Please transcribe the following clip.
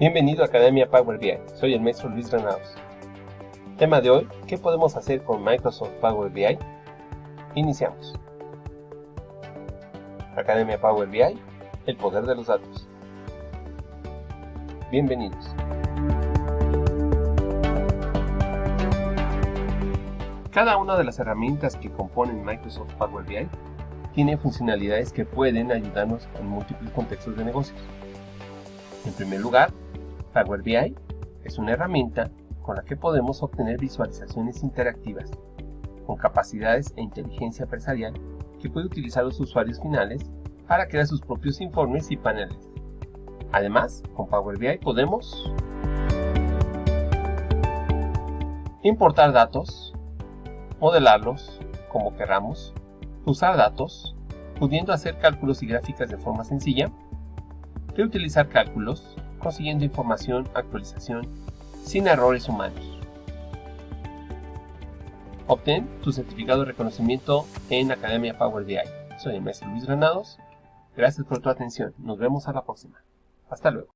Bienvenido a Academia Power BI, soy el maestro Luis Granados. Tema de hoy, ¿qué podemos hacer con Microsoft Power BI? Iniciamos. Academia Power BI, el poder de los datos. Bienvenidos. Cada una de las herramientas que componen Microsoft Power BI tiene funcionalidades que pueden ayudarnos en múltiples contextos de negocios. En primer lugar, Power BI es una herramienta con la que podemos obtener visualizaciones interactivas con capacidades e inteligencia empresarial que puede utilizar los usuarios finales para crear sus propios informes y paneles. Además, con Power BI podemos importar datos, modelarlos como queramos, usar datos, pudiendo hacer cálculos y gráficas de forma sencilla, reutilizar cálculos, consiguiendo información, actualización, sin errores humanos. Obtén tu certificado de reconocimiento en Academia Power BI. Soy el maestro Luis Granados. Gracias por tu atención. Nos vemos a la próxima. Hasta luego.